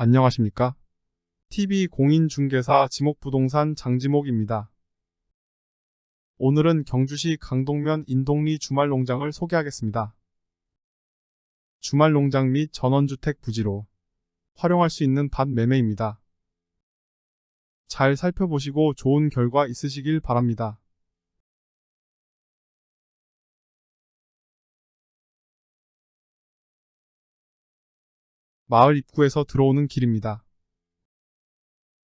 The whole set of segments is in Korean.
안녕하십니까? TV공인중개사 지목부동산 장지목입니다. 오늘은 경주시 강동면 인동리 주말농장을 소개하겠습니다. 주말농장 및 전원주택 부지로 활용할 수 있는 밭 매매입니다. 잘 살펴보시고 좋은 결과 있으시길 바랍니다. 마을 입구에서 들어오는 길입니다.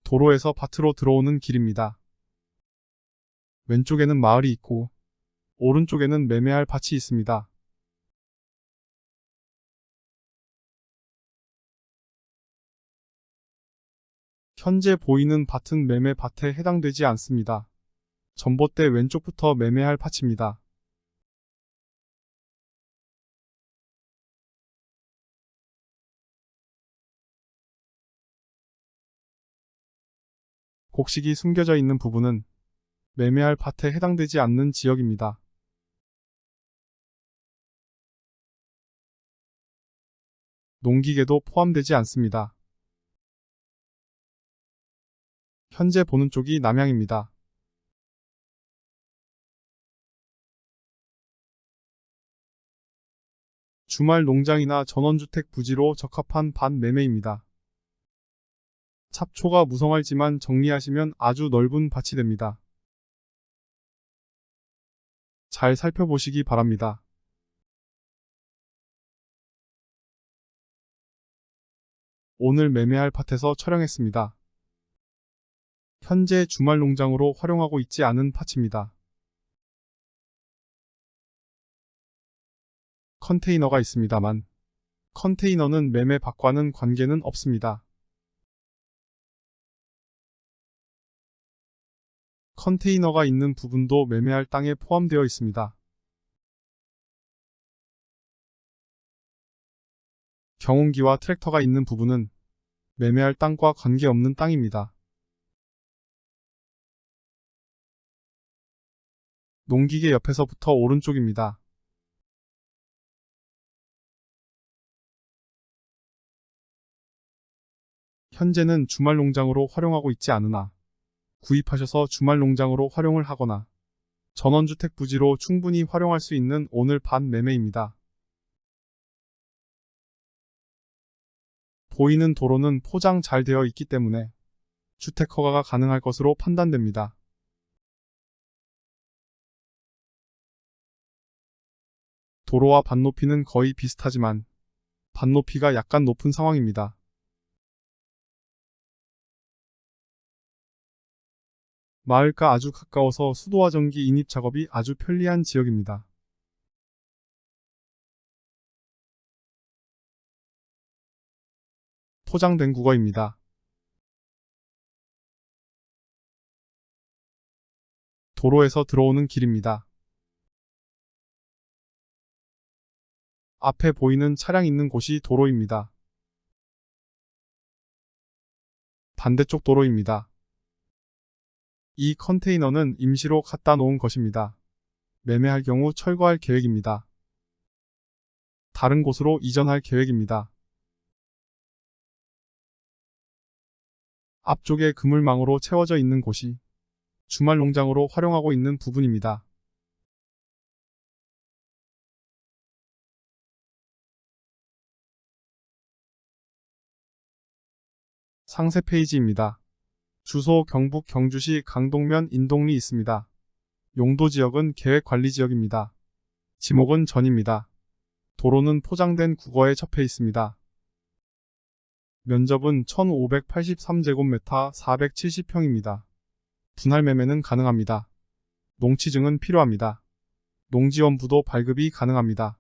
도로에서 밭으로 들어오는 길입니다. 왼쪽에는 마을이 있고 오른쪽에는 매매할 밭이 있습니다. 현재 보이는 밭은 매매 밭에 해당되지 않습니다. 전봇대 왼쪽부터 매매할 밭입니다. 곡식이 숨겨져 있는 부분은 매매할 밭에 해당되지 않는 지역입니다. 농기계도 포함되지 않습니다. 현재 보는 쪽이 남향입니다. 주말 농장이나 전원주택 부지로 적합한 밭 매매입니다. 잡초가 무성할지만 정리하시면 아주 넓은 밭이 됩니다. 잘 살펴보시기 바랍니다. 오늘 매매할 밭에서 촬영했습니다. 현재 주말 농장으로 활용하고 있지 않은 밭입니다. 컨테이너가 있습니다만 컨테이너는 매매 밭과는 관계는 없습니다. 컨테이너가 있는 부분도 매매할 땅에 포함되어 있습니다. 경운기와 트랙터가 있는 부분은 매매할 땅과 관계없는 땅입니다. 농기계 옆에서부터 오른쪽입니다. 현재는 주말 농장으로 활용하고 있지 않으나 구입하셔서 주말 농장으로 활용을 하거나 전원주택 부지로 충분히 활용할 수 있는 오늘 반 매매입니다. 보이는 도로는 포장 잘 되어 있기 때문에 주택 허가가 가능할 것으로 판단됩니다. 도로와 반 높이는 거의 비슷하지만 반 높이가 약간 높은 상황입니다. 마을과 아주 가까워서 수도와 전기 인입 작업이 아주 편리한 지역입니다. 포장된 국어입니다. 도로에서 들어오는 길입니다. 앞에 보이는 차량 있는 곳이 도로입니다. 반대쪽 도로입니다. 이 컨테이너는 임시로 갖다 놓은 것입니다. 매매할 경우 철거할 계획입니다. 다른 곳으로 이전할 계획입니다. 앞쪽에 그물망으로 채워져 있는 곳이 주말 농장으로 활용하고 있는 부분입니다. 상세 페이지입니다. 주소 경북 경주시 강동면 인동리 있습니다. 용도 지역은 계획관리지역입니다. 지목은 전입니다. 도로는 포장된 국어에 접해 있습니다. 면적은 1583제곱미터 470평입니다. 분할 매매는 가능합니다. 농취증은 필요합니다. 농지원부도 발급이 가능합니다.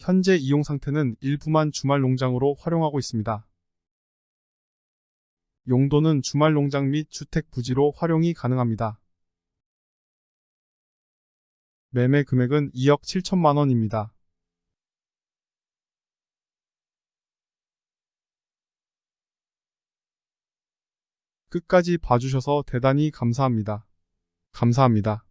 현재 이용 상태는 일부만 주말 농장으로 활용하고 있습니다. 용도는 주말 농장 및 주택 부지로 활용이 가능합니다. 매매 금액은 2억 7천만 원입니다. 끝까지 봐주셔서 대단히 감사합니다. 감사합니다.